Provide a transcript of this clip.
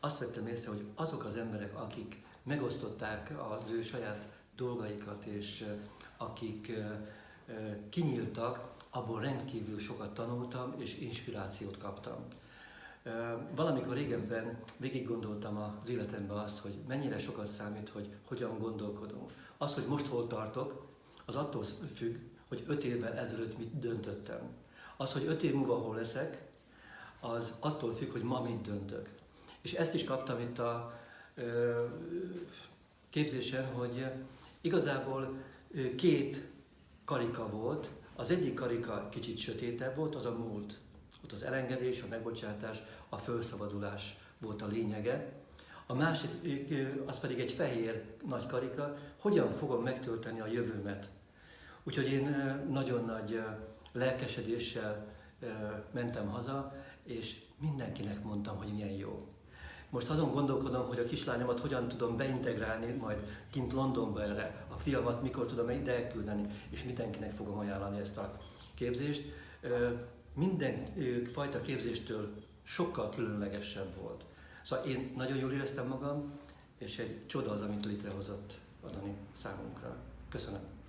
azt vettem észre, hogy azok az emberek, akik megosztották az ő saját dolgaikat, és akik kinyíltak, abból rendkívül sokat tanultam, és inspirációt kaptam. Valamikor régebben végig gondoltam az életemben azt, hogy mennyire sokat számít, hogy hogyan gondolkodunk. Az, hogy most hol tartok, az attól függ, hogy öt évvel ezelőtt mit döntöttem. Az, hogy öt év múlva hol leszek, az attól függ, hogy ma mit döntök. És ezt is kaptam itt a ö, képzésen, hogy igazából két karika volt. Az egyik karika kicsit sötétebb volt, az a múlt. Ott az elengedés, a megbocsátás, a felszabadulás volt a lényege. A másik, az pedig egy fehér nagy karika, hogyan fogom megtölteni a jövőmet. Úgyhogy én nagyon nagy lelkesedéssel mentem haza, és mindenkinek mondtam, hogy milyen jó. Most azon gondolkodom, hogy a kislányomat hogyan tudom beintegrálni majd kint Londonba erre, a fiamat mikor tudom ide elküldeni, és mindenkinek fogom ajánlani ezt a képzést. Minden fajta képzéstől sokkal különlegesebb volt. Szóval én nagyon jól éreztem magam, és egy csoda az, amit létrehozott adani számunkra. Köszönöm.